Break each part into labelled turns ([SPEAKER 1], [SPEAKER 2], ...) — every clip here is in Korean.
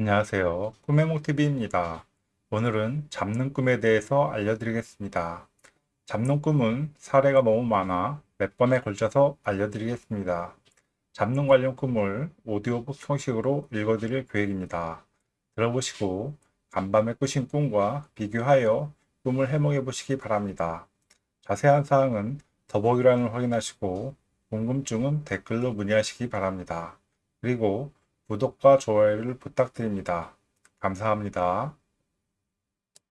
[SPEAKER 1] 안녕하세요. 꿈의 몽TV입니다. 오늘은 잡는 꿈에 대해서 알려드리겠습니다. 잡는 꿈은 사례가 너무 많아 몇 번에 걸쳐서 알려드리겠습니다. 잡는 관련 꿈을 오디오북 형식으로 읽어드릴 계획입니다. 들어보시고 간밤에 꾸신 꿈과 비교하여 꿈을 해몽해 보시기 바랍니다. 자세한 사항은 더보기란을 확인하시고 궁금증은 댓글로 문의하시기 바랍니다. 그리고 구독과 좋아요를 부탁드립니다. 감사합니다.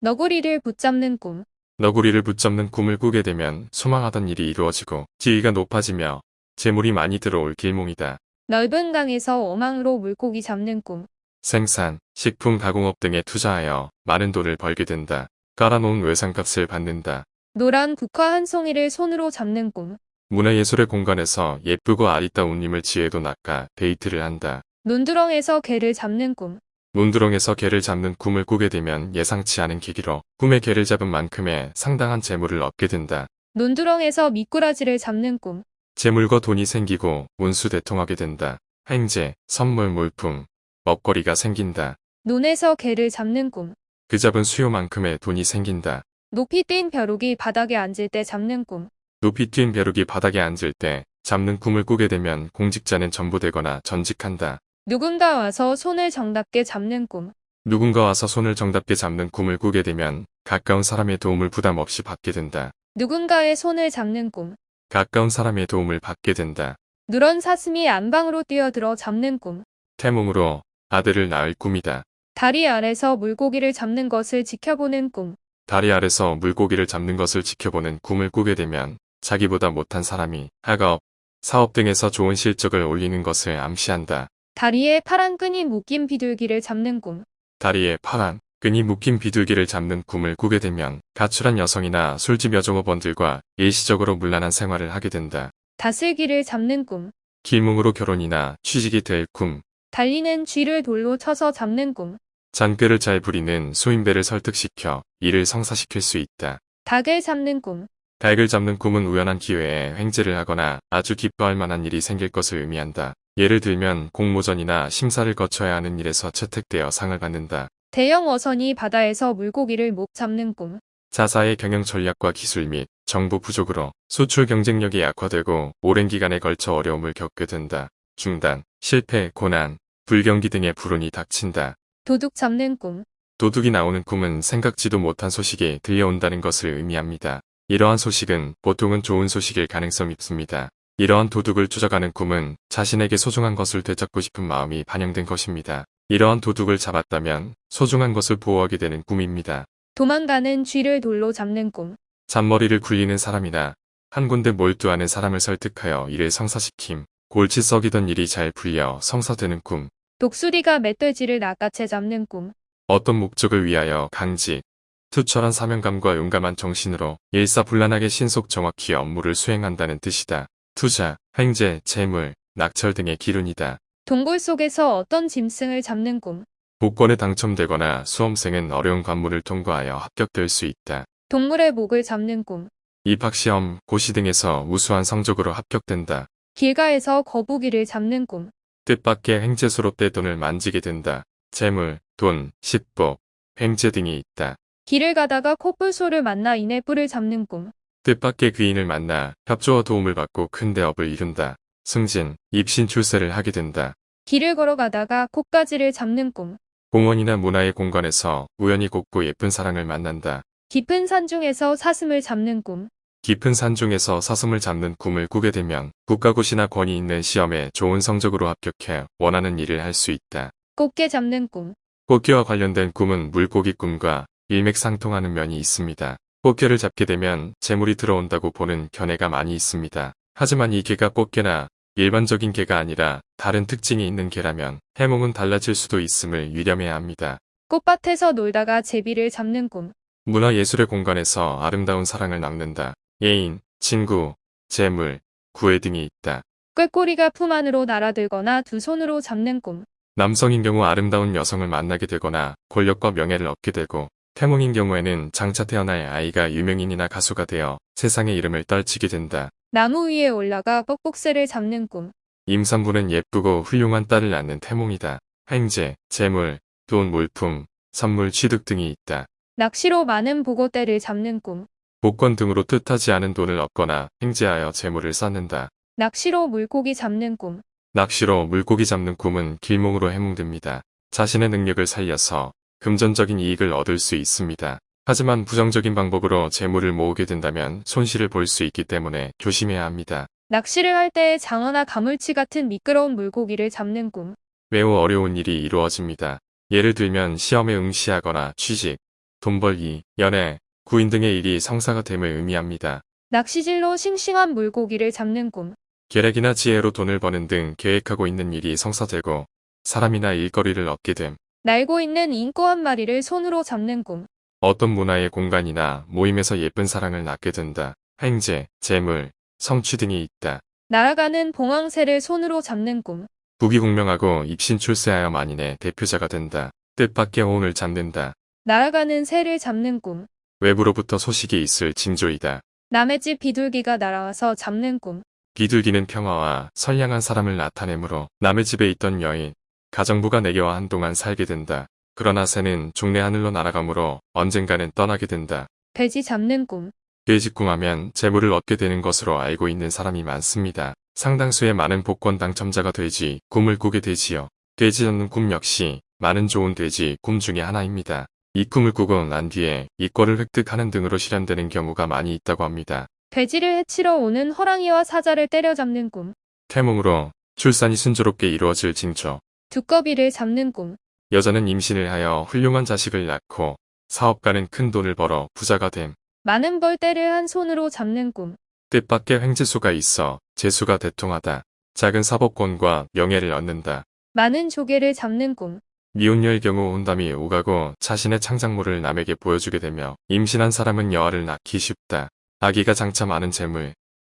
[SPEAKER 2] 너구리를 붙잡는 꿈.
[SPEAKER 3] 너구리를 붙잡는 꿈을 꾸게 되면 소망하던 일이 이루어지고 지위가 높아지며 재물이 많이 들어올 길몽이다.
[SPEAKER 2] 넓은 강에서 어망으로 물고기 잡는 꿈.
[SPEAKER 3] 생산, 식품 가공업 등에 투자하여 많은 돈을 벌게 된다. 깔아놓은 외상값을 받는다.
[SPEAKER 2] 노란 국화 한 송이를 손으로 잡는 꿈.
[SPEAKER 3] 문화예술의 공간에서 예쁘고 아리따운 님을 지혜도 낚아 데이트를 한다.
[SPEAKER 2] 논두렁에서 개를 잡는 꿈.
[SPEAKER 3] 문두렁에서 개를 잡는 꿈을 꾸게 되면 예상치 않은 계기로 꿈에 개를 잡은 만큼의 상당한 재물을 얻게 된다.
[SPEAKER 2] 논두렁에서 미꾸라지를 잡는 꿈.
[SPEAKER 3] 재물과 돈이 생기고 운수대통하게 된다. 행제, 선물, 물품, 먹거리가 생긴다.
[SPEAKER 2] 논에서 개를 잡는 꿈.
[SPEAKER 3] 그 잡은 수요만큼의 돈이 생긴다.
[SPEAKER 2] 높이 뛴 벼룩이 바닥에 앉을 때 잡는 꿈.
[SPEAKER 3] 높이 뛴 벼룩이 바닥에 앉을 때 잡는 꿈을 꾸게 되면 공직자는 전부되거나 전직한다.
[SPEAKER 2] 누군가 와서 손을 정답게 잡는 꿈.
[SPEAKER 3] 누군가 와서 손을 정답게 잡는 꿈을 꾸게 되면 가까운 사람의 도움을 부담 없이 받게 된다.
[SPEAKER 2] 누군가의 손을 잡는 꿈.
[SPEAKER 3] 가까운 사람의 도움을 받게 된다.
[SPEAKER 2] 누런 사슴이 안방으로 뛰어들어 잡는 꿈.
[SPEAKER 3] 태몽으로 아들을 낳을 꿈이다.
[SPEAKER 2] 다리 아래서 물고기를 잡는 것을 지켜보는 꿈.
[SPEAKER 3] 다리 아래서 물고기를 잡는 것을 지켜보는 꿈을 꾸게 되면 자기보다 못한 사람이 학업, 사업 등에서 좋은 실적을 올리는 것을 암시한다.
[SPEAKER 2] 다리에 파란 끈이 묶인 비둘기를 잡는 꿈.
[SPEAKER 3] 다리에 파란 끈이 묶인 비둘기를 잡는 꿈을 꾸게 되면 가출한 여성이나 술집 여종업원들과 일시적으로 문란한 생활을 하게 된다.
[SPEAKER 2] 다슬기를 잡는 꿈.
[SPEAKER 3] 길몽으로 결혼이나 취직이 될 꿈,
[SPEAKER 2] 달리는 쥐를 돌로 쳐서 잡는 꿈.
[SPEAKER 3] 잔꾀를 잘 부리는 소인배를 설득시켜 일을 성사시킬 수 있다.
[SPEAKER 2] 닭을 잡는 꿈.
[SPEAKER 3] 닭을 잡는 꿈은 우연한 기회에 횡재를 하거나 아주 기뻐할 만한 일이 생길 것을 의미한다. 예를 들면 공모전이나 심사를 거쳐야 하는 일에서 채택되어 상을 받는다.
[SPEAKER 2] 대형 어선이 바다에서 물고기를 못 잡는 꿈.
[SPEAKER 3] 자사의 경영 전략과 기술 및 정보 부족으로 수출 경쟁력이 약화되고 오랜 기간에 걸쳐 어려움을 겪게 된다. 중단, 실패, 고난, 불경기 등의 불운이 닥친다.
[SPEAKER 2] 도둑 잡는 꿈.
[SPEAKER 3] 도둑이 나오는 꿈은 생각지도 못한 소식이 들려온다는 것을 의미합니다. 이러한 소식은 보통은 좋은 소식일 가능성이 있습니다. 이러한 도둑을 쫓아가는 꿈은 자신에게 소중한 것을 되찾고 싶은 마음이 반영된 것입니다. 이러한 도둑을 잡았다면 소중한 것을 보호하게 되는 꿈입니다.
[SPEAKER 2] 도망가는 쥐를 돌로 잡는 꿈.
[SPEAKER 3] 잔머리를 굴리는 사람이나 한 군데 몰두하는 사람을 설득하여 일을 성사시킴. 골치 썩이던 일이 잘 풀려 성사되는 꿈.
[SPEAKER 2] 독수리가 멧돼지를 낚아채 잡는 꿈.
[SPEAKER 3] 어떤 목적을 위하여 강직, 투철한 사명감과 용감한 정신으로 일사불란하게 신속 정확히 업무를 수행한다는 뜻이다. 투자, 횡재, 재물, 낙찰 등의 기운이다.
[SPEAKER 2] 동굴 속에서 어떤 짐승을 잡는 꿈.
[SPEAKER 3] 복권에 당첨되거나 수험생은 어려운 관문을 통과하여 합격될 수 있다.
[SPEAKER 2] 동물의 목을 잡는 꿈.
[SPEAKER 3] 입학시험, 고시 등에서 우수한 성적으로 합격된다.
[SPEAKER 2] 길가에서 거북이를 잡는 꿈.
[SPEAKER 3] 뜻밖의 횡재소로 떼돈을 만지게 된다. 재물, 돈, 식복, 횡재 등이 있다.
[SPEAKER 2] 길을 가다가 코뿔소를 만나 이내 뿔을 잡는 꿈.
[SPEAKER 3] 뜻밖의 귀인을 만나 협조와 도움을 받고 큰 대업을 이룬다. 승진, 입신 출세를 하게 된다.
[SPEAKER 2] 길을 걸어가다가 콧가지를 잡는 꿈.
[SPEAKER 3] 공원이나 문화의 공간에서 우연히 곱고 예쁜 사랑을 만난다.
[SPEAKER 2] 깊은 산 중에서 사슴을 잡는 꿈.
[SPEAKER 3] 깊은 산 중에서 사슴을 잡는 꿈을 꾸게 되면 국가고시나 권위 있는 시험에 좋은 성적으로 합격해 원하는 일을 할 수 있다.
[SPEAKER 2] 꽃게 잡는 꿈.
[SPEAKER 3] 꽃게와 관련된 꿈은 물고기 꿈과 일맥상통하는 면이 있습니다. 꽃게를 잡게 되면 재물이 들어온다고 보는 견해가 많이 있습니다. 하지만 이 개가 꽃게나 일반적인 개가 아니라 다른 특징이 있는 개라면 해몽은 달라질 수도 있음을 유념해야 합니다.
[SPEAKER 2] 꽃밭에서 놀다가 제비를 잡는 꿈.
[SPEAKER 3] 문화예술의 공간에서 아름다운 사랑을 낳는다. 예인, 친구, 재물, 구애 등이 있다.
[SPEAKER 2] 꾀꼬리가 품 안으로 날아들거나 두 손으로 잡는 꿈.
[SPEAKER 3] 남성인 경우 아름다운 여성을 만나게 되거나 권력과 명예를 얻게 되고 태몽인 경우에는 장차 태어날 아이가 유명인이나 가수가 되어 세상의 이름을 떨치게 된다.
[SPEAKER 2] 나무 위에 올라가 뻑뻑새를 잡는 꿈.
[SPEAKER 3] 임산부는 예쁘고 훌륭한 딸을 낳는 태몽이다. 횡재, 재물, 돈, 물품, 선물, 취득 등이 있다.
[SPEAKER 2] 낚시로 많은 보고대를 잡는 꿈.
[SPEAKER 3] 복권 등으로 뜻하지 않은 돈을 얻거나 횡재하여 재물을 쌓는다.
[SPEAKER 2] 낚시로 물고기 잡는 꿈.
[SPEAKER 3] 낚시로 물고기 잡는 꿈은 길몽으로 해몽됩니다. 자신의 능력을 살려서 금전적인 이익을 얻을 수 있습니다. 하지만 부정적인 방법으로 재물을 모으게 된다면 손실을 볼 수 있기 때문에 조심해야 합니다.
[SPEAKER 2] 낚시를 할 때에 장어나 가물치 같은 미끄러운 물고기를 잡는 꿈.
[SPEAKER 3] 매우 어려운 일이 이루어집니다. 예를 들면 시험에 응시하거나 취직, 돈 벌기, 연애, 구인 등의 일이 성사가 됨을 의미합니다.
[SPEAKER 2] 낚시질로 싱싱한 물고기를 잡는 꿈.
[SPEAKER 3] 계략이나 지혜로 돈을 버는 등 계획하고 있는 일이 성사되고 사람이나 일거리를 얻게 됨.
[SPEAKER 2] 날고 있는 인꼬 한 마리를 손으로 잡는 꿈.
[SPEAKER 3] 어떤 문화의 공간이나 모임에서 예쁜 사랑을 낳게 된다. 횡재, 재물, 성취 등이 있다.
[SPEAKER 2] 날아가는 봉황새를 손으로 잡는 꿈.
[SPEAKER 3] 부귀공명하고 입신 출세하여 만인의 대표자가 된다. 뜻밖의 호운을 잡는다.
[SPEAKER 2] 날아가는 새를 잡는 꿈.
[SPEAKER 3] 외부로부터 소식이 있을 징조이다.
[SPEAKER 2] 남의 집 비둘기가 날아와서 잡는 꿈.
[SPEAKER 3] 비둘기는 평화와 선량한 사람을 나타내므로 남의 집에 있던 여인, 가정부가 내게와 한동안 살게 된다. 그러나 새는 종래 하늘로 날아가므로 언젠가는 떠나게 된다.
[SPEAKER 2] 돼지 잡는 꿈.
[SPEAKER 3] 돼지 꿈하면 재물을 얻게 되는 것으로 알고 있는 사람이 많습니다. 상당수의 많은 복권 당첨자가 돼지, 꿈을 꾸게 되지요. 돼지 잡는 꿈 역시 많은 좋은 돼지 꿈 중에 하나입니다. 이 꿈을 꾸고 난 뒤에 이권을 획득하는 등으로 실현되는 경우가 많이 있다고 합니다.
[SPEAKER 2] 돼지를 해치러 오는 호랑이와 사자를 때려잡는 꿈.
[SPEAKER 3] 태몽으로 출산이 순조롭게 이루어질 징조.
[SPEAKER 2] 두꺼비를 잡는 꿈.
[SPEAKER 3] 여자는 임신을 하여 훌륭한 자식을 낳고 사업가는 큰 돈을 벌어 부자가 됨.
[SPEAKER 2] 많은 벌떼를 한 손으로 잡는 꿈.
[SPEAKER 3] 뜻밖의 횡재수가 있어 재수가 대통하다. 작은 사법권과 명예를 얻는다.
[SPEAKER 2] 많은 조개를 잡는 꿈.
[SPEAKER 3] 미혼녀의 경우 혼담이 오가고 자신의 창작물을 남에게 보여주게 되며 임신한 사람은 여아를 낳기 쉽다. 아기가 장차 많은 재물,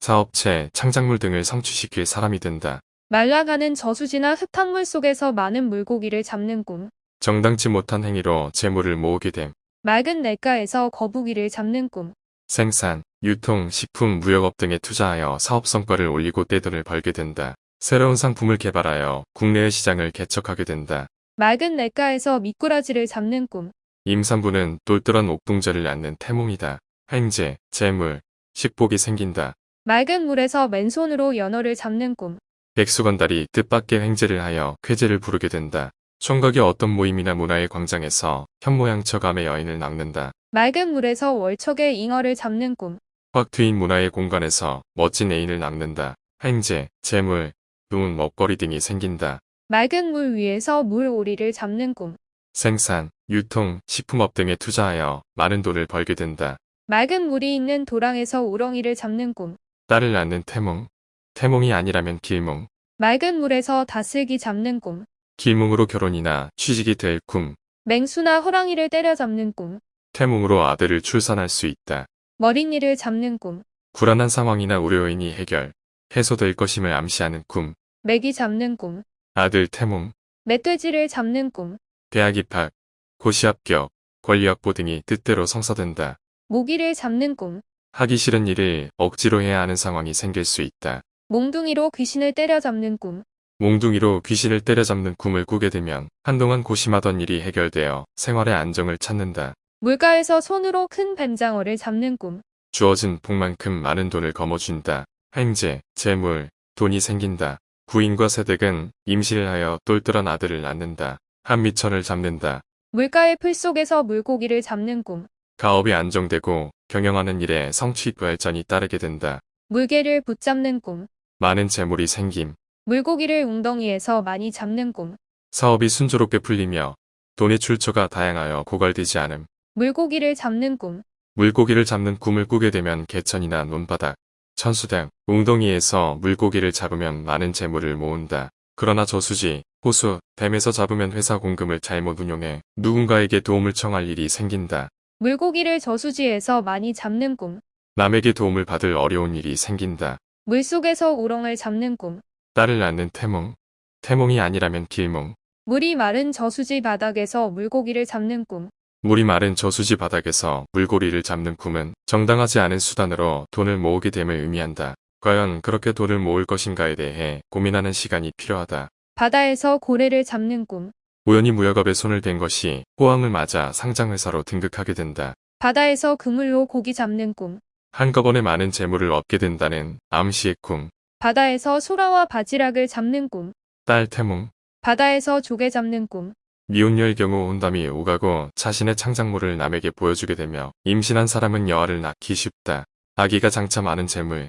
[SPEAKER 3] 사업체, 창작물 등을 성취시킬 사람이 된다.
[SPEAKER 2] 말라가는 저수지나 흙탕물 속에서 많은 물고기를 잡는 꿈.
[SPEAKER 3] 정당치 못한 행위로 재물을 모으게 됨.
[SPEAKER 2] 맑은 냇가에서 거북이를 잡는 꿈.
[SPEAKER 3] 생산, 유통, 식품, 무역업 등에 투자하여 사업 성과를 올리고 떼돈을 벌게 된다. 새로운 상품을 개발하여 국내의 시장을 개척하게 된다.
[SPEAKER 2] 맑은 냇가에서 미꾸라지를 잡는 꿈.
[SPEAKER 3] 임산부는 똘똘한 옥동자를 낳는 태몽이다. 횡재, 재물, 식복이 생긴다.
[SPEAKER 2] 맑은 물에서 맨손으로 연어를 잡는 꿈.
[SPEAKER 3] 백수건달이 뜻밖의 횡재를 하여 쾌재를 부르게 된다. 총각이 어떤 모임이나 문화의 광장에서 현모양처감의 여인을 낚는다.
[SPEAKER 2] 맑은 물에서 월척의 잉어를 잡는 꿈.
[SPEAKER 3] 확 트인 문화의 공간에서 멋진 애인을 낚는다. 횡재, 재물, 돈, 먹거리 등이 생긴다.
[SPEAKER 2] 맑은 물 위에서 물오리를 잡는 꿈.
[SPEAKER 3] 생산, 유통, 식품업 등에 투자하여 많은 돈을 벌게 된다.
[SPEAKER 2] 맑은 물이 있는 도랑에서 우렁이를 잡는 꿈.
[SPEAKER 3] 딸을 낳는 태몽. 태몽이 아니라면 길몽.
[SPEAKER 2] 맑은 물에서 다슬기 잡는 꿈.
[SPEAKER 3] 길몽으로 결혼이나 취직이 될 꿈.
[SPEAKER 2] 맹수나 호랑이를 때려잡는 꿈.
[SPEAKER 3] 태몽으로 아들을 출산할 수 있다.
[SPEAKER 2] 머릿니를 잡는 꿈.
[SPEAKER 3] 불안한 상황이나 우려 요인이 해결, 해소될 것임을 암시하는 꿈.
[SPEAKER 2] 메기 잡는 꿈.
[SPEAKER 3] 아들 태몽,
[SPEAKER 2] 멧돼지를 잡는 꿈.
[SPEAKER 3] 대학 입학, 고시 합격, 권리 확보 등이 뜻대로 성사된다.
[SPEAKER 2] 모기를 잡는 꿈.
[SPEAKER 3] 하기 싫은 일을 억지로 해야 하는 상황이 생길 수 있다.
[SPEAKER 2] 몽둥이로 귀신을 때려잡는 꿈.
[SPEAKER 3] 몽둥이로 귀신을 때려잡는 꿈을 꾸게 되면 한동안 고심하던 일이 해결되어 생활의 안정을 찾는다.
[SPEAKER 2] 물가에서 손으로 큰 뱀장어를 잡는 꿈.
[SPEAKER 3] 주어진 복만큼 많은 돈을 거머쥔다. 횡재, 재물, 돈이 생긴다. 부인과 세댁은 임신을 하여 똘똘한 아들을 낳는다. 한미천을 잡는다.
[SPEAKER 2] 물가의 풀 속에서 물고기를 잡는 꿈.
[SPEAKER 3] 가업이 안정되고 경영하는 일에 성취 발전이 따르게 된다.
[SPEAKER 2] 물개를 붙잡는 꿈.
[SPEAKER 3] 많은 재물이 생김.
[SPEAKER 2] 물고기를 웅덩이에서 많이 잡는 꿈.
[SPEAKER 3] 사업이 순조롭게 풀리며 돈의 출처가 다양하여 고갈되지 않음.
[SPEAKER 2] 물고기를 잡는 꿈.
[SPEAKER 3] 물고기를 잡는 꿈을 꾸게 되면 개천이나 논바닥, 천수댐, 웅덩이에서 물고기를 잡으면 많은 재물을 모은다. 그러나 저수지, 호수, 댐에서 잡으면 회사 공금을 잘못 운용해 누군가에게 도움을 청할 일이 생긴다.
[SPEAKER 2] 물고기를 저수지에서 많이 잡는 꿈.
[SPEAKER 3] 남에게 도움을 받을 어려운 일이 생긴다.
[SPEAKER 2] 물속에서 우렁을 잡는 꿈.
[SPEAKER 3] 딸을 낳는 태몽. 태몽이 아니라면 길몽.
[SPEAKER 2] 물이 마른 저수지 바닥에서 물고기를 잡는 꿈.
[SPEAKER 3] 물이 마른 저수지 바닥에서 물고리를 잡는 꿈은 정당하지 않은 수단으로 돈을 모으게 됨을 의미한다. 과연 그렇게 돈을 모을 것인가에 대해 고민하는 시간이 필요하다.
[SPEAKER 2] 바다에서 고래를 잡는 꿈.
[SPEAKER 3] 우연히 무역업에 손을 댄 것이 호황을 맞아 상장회사로 등극하게 된다.
[SPEAKER 2] 바다에서 그물로 고기 잡는 꿈.
[SPEAKER 3] 한꺼번에 많은 재물을 얻게 된다는 암시의 꿈.
[SPEAKER 2] 바다에서 소라와 바지락을 잡는 꿈.
[SPEAKER 3] 딸 태몽.
[SPEAKER 2] 바다에서 조개 잡는 꿈.
[SPEAKER 3] 미혼녀의 경우 혼담이 오가고 자신의 창작물을 남에게 보여주게 되며 임신한 사람은 여아를 낳기 쉽다. 아기가 장차 많은 재물,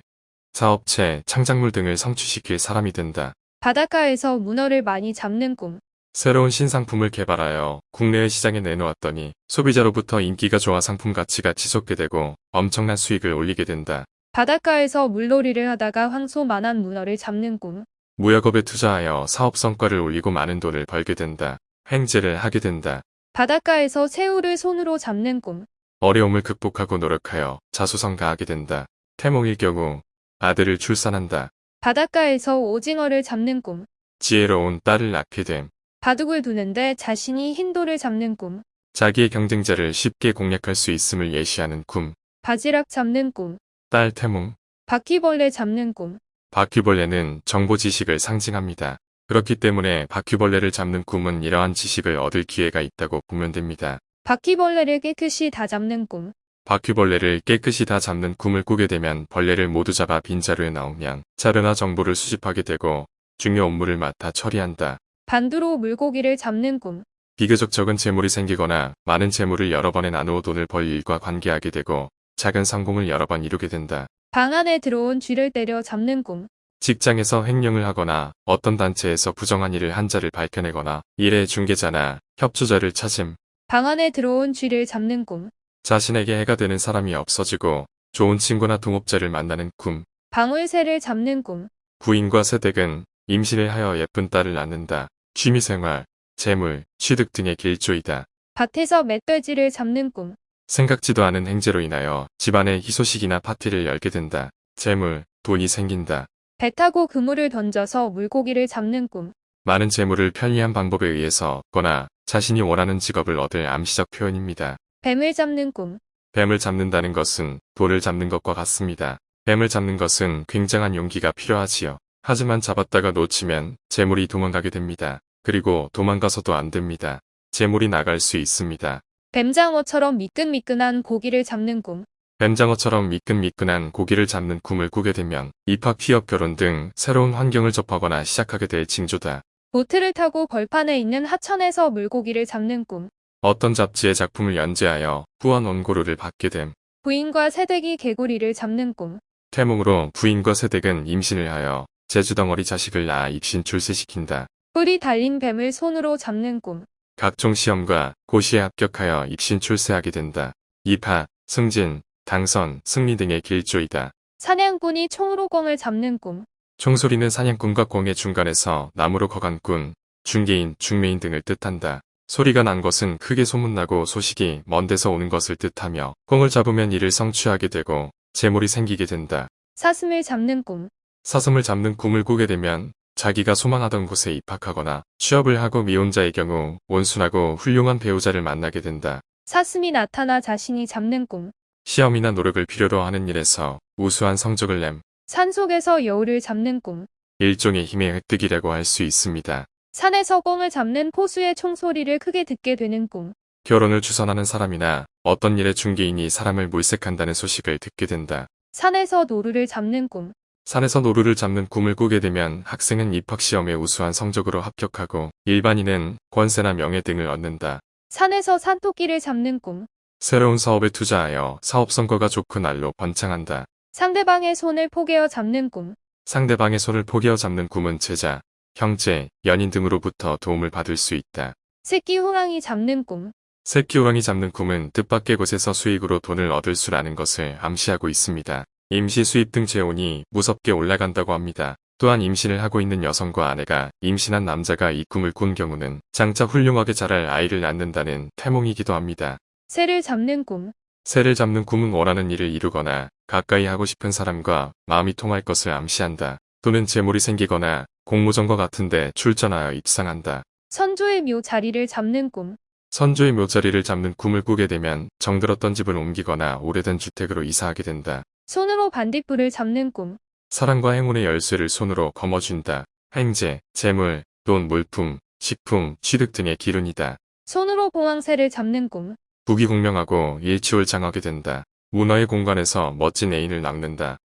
[SPEAKER 3] 사업체, 창작물 등을 성취시킬 사람이 된다.
[SPEAKER 2] 바닷가에서 문어를 많이 잡는 꿈.
[SPEAKER 3] 새로운 신상품을 개발하여 국내외 시장에 내놓았더니 소비자로부터 인기가 좋아 상품 가치가 지속게 되고 엄청난 수익을 올리게 된다.
[SPEAKER 2] 바닷가에서 물놀이를 하다가 황소만한 문어를 잡는 꿈.
[SPEAKER 3] 무역업에 투자하여 사업 성과를 올리고 많은 돈을 벌게 된다. 횡재를 하게 된다.
[SPEAKER 2] 바닷가에서 새우를 손으로 잡는 꿈.
[SPEAKER 3] 어려움을 극복하고 노력하여 자수성가하게 된다. 태몽일 경우 아들을 출산한다.
[SPEAKER 2] 바닷가에서 오징어를 잡는 꿈.
[SPEAKER 3] 지혜로운 딸을 낳게 됨.
[SPEAKER 2] 바둑을 두는데 자신이 흰돌을 잡는 꿈.
[SPEAKER 3] 자기의 경쟁자를 쉽게 공략할 수 있음을 예시하는 꿈.
[SPEAKER 2] 바지락 잡는 꿈.
[SPEAKER 3] 딸 태몽.
[SPEAKER 2] 바퀴벌레 잡는 꿈.
[SPEAKER 3] 바퀴벌레는 정보 지식을 상징합니다. 그렇기 때문에 바퀴벌레를 잡는 꿈은 이러한 지식을 얻을 기회가 있다고 보면 됩니다.
[SPEAKER 2] 바퀴벌레를 깨끗이 다 잡는 꿈.
[SPEAKER 3] 바퀴벌레를 깨끗이 다 잡는 꿈을 꾸게 되면 벌레를 모두 잡아 빈자루에 넣으면 자료나 정보를 수집하게 되고 중요 업무를 맡아 처리한다.
[SPEAKER 2] 반두로 물고기를 잡는 꿈.
[SPEAKER 3] 비교적 적은 재물이 생기거나 많은 재물을 여러 번에 나누어 돈을 벌 일과 관계하게 되고 작은 성공을 여러 번 이루게 된다.
[SPEAKER 2] 방 안에 들어온 쥐를 때려 잡는 꿈.
[SPEAKER 3] 직장에서 횡령을 하거나 어떤 단체에서 부정한 일을 한 자를 밝혀내거나 일의 중개자나 협조자를 찾음,
[SPEAKER 2] 방 안에 들어온 쥐를 잡는 꿈.
[SPEAKER 3] 자신에게 해가 되는 사람이 없어지고 좋은 친구나 동업자를 만나는 꿈,
[SPEAKER 2] 방울새를 잡는 꿈.
[SPEAKER 3] 부인과 새댁은 임신을 하여 예쁜 딸을 낳는다. 취미생활, 재물, 취득 등의 길조이다.
[SPEAKER 2] 밭에서 멧돼지를 잡는 꿈.
[SPEAKER 3] 생각지도 않은 행제로 인하여 집안에 희소식이나 파티를 열게 된다. 재물, 돈이 생긴다.
[SPEAKER 2] 배 타고 그물을 던져서 물고기를 잡는 꿈.
[SPEAKER 3] 많은 재물을 편리한 방법에 의해서 얻거나 자신이 원하는 직업을 얻을 암시적 표현입니다.
[SPEAKER 2] 뱀을 잡는 꿈.
[SPEAKER 3] 뱀을 잡는다는 것은 돌을 잡는 것과 같습니다. 뱀을 잡는 것은 굉장한 용기가 필요하지요. 하지만 잡았다가 놓치면 재물이 도망가게 됩니다. 그리고 도망가서도 안 됩니다. 재물이 나갈 수 있습니다.
[SPEAKER 2] 뱀장어처럼 미끈미끈한 고기를 잡는 꿈.
[SPEAKER 3] 뱀장어처럼 미끈미끈한 고기를 잡는 꿈을 꾸게 되면 입학, 취업, 결혼 등 새로운 환경을 접하거나 시작하게 될 징조다.
[SPEAKER 2] 보트를 타고 벌판에 있는 하천에서 물고기를 잡는 꿈.
[SPEAKER 3] 어떤 잡지의 작품을 연재하여 후원 원고료를 받게 됨.
[SPEAKER 2] 부인과 새댁이 개구리를 잡는 꿈.
[SPEAKER 3] 태몽으로 부인과 새댁은 임신을 하여 제주덩어리 자식을 낳아 입신 출세시킨다.
[SPEAKER 2] 뿔이 달린 뱀을 손으로 잡는 꿈.
[SPEAKER 3] 각종 시험과 고시에 합격하여 입신 출세하게 된다. 입하, 승진, 당선, 승리 등의 길조이다.
[SPEAKER 2] 사냥꾼이 총으로 꿩을 잡는 꿈.
[SPEAKER 3] 총소리는 사냥꾼과 꿩의 중간에서 나무로 거간 꾼, 중개인, 중매인 등을 뜻한다. 소리가 난 것은 크게 소문나고 소식이 먼 데서 오는 것을 뜻하며 꿩을 잡으면 이를 성취하게 되고 재물이 생기게 된다.
[SPEAKER 2] 사슴을 잡는 꿈.
[SPEAKER 3] 사슴을 잡는 꿈을 꾸게 되면 자기가 소망하던 곳에 입학하거나 취업을 하고 미혼자의 경우 온순하고 훌륭한 배우자를 만나게 된다.
[SPEAKER 2] 사슴이 나타나 자신이 잡는 꿈.
[SPEAKER 3] 시험이나 노력을 필요로 하는 일에서 우수한 성적을 냄
[SPEAKER 2] 산속에서 여우를 잡는 꿈.
[SPEAKER 3] 일종의 힘의 획득이라고 할 수 있습니다.
[SPEAKER 2] 산에서 꿩을 잡는 포수의 총소리를 크게 듣게 되는 꿈.
[SPEAKER 3] 결혼을 추선하는 사람이나 어떤 일의 중개인이 사람을 물색한다는 소식을 듣게 된다.
[SPEAKER 2] 산에서 노루를 잡는 꿈.
[SPEAKER 3] 산에서 노루를 잡는 꿈을 꾸게 되면 학생은 입학시험에 우수한 성적으로 합격하고 일반인은 권세나 명예 등을 얻는다.
[SPEAKER 2] 산에서 산토끼를 잡는 꿈.
[SPEAKER 3] 새로운 사업에 투자하여 사업 성과가 좋고 날로 번창한다.
[SPEAKER 2] 상대방의 손을 포개어 잡는 꿈.
[SPEAKER 3] 상대방의 손을 포개어 잡는 꿈은 제자, 형제, 연인 등으로부터 도움을 받을 수 있다.
[SPEAKER 2] 새끼 호랑이 잡는 꿈.
[SPEAKER 3] 새끼 호랑이 잡는 꿈은 뜻밖의 곳에서 수익으로 돈을 얻을 수라는 것을 암시하고 있습니다. 임시 수입 등 재혼이 무섭게 올라간다고 합니다. 또한 임신을 하고 있는 여성과 아내가 임신한 남자가 이 꿈을 꾼 경우는 장차 훌륭하게 자랄 아이를 낳는다는 태몽이기도 합니다.
[SPEAKER 2] 새를 잡는 꿈.
[SPEAKER 3] 새를 잡는 꿈은 원하는 일을 이루거나 가까이 하고 싶은 사람과 마음이 통할 것을 암시한다. 또는 재물이 생기거나 공모전과 같은데 출전하여 입상한다.
[SPEAKER 2] 선조의 묘 자리를 잡는 꿈.
[SPEAKER 3] 선조의 묘자리를 잡는 꿈을 꾸게 되면 정들었던 집을 옮기거나 오래된 주택으로 이사하게 된다.
[SPEAKER 2] 손으로 반딧불을 잡는 꿈.
[SPEAKER 3] 사랑과 행운의 열쇠를 손으로 거머쥔다. 행제, 재물, 돈, 물품, 식품, 취득 등의 기운이다.
[SPEAKER 2] 손으로 공황새를 잡는 꿈.
[SPEAKER 3] 부귀공명하고 일치월장하게 된다. 문어의 공간에서 멋진 애인을 낳는다.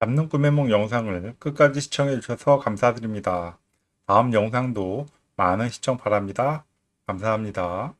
[SPEAKER 1] 잡는 꿈의 몽 영상을 끝까지 시청해 주셔서 감사드립니다. 다음 영상도 많은 시청 바랍니다. 감사합니다.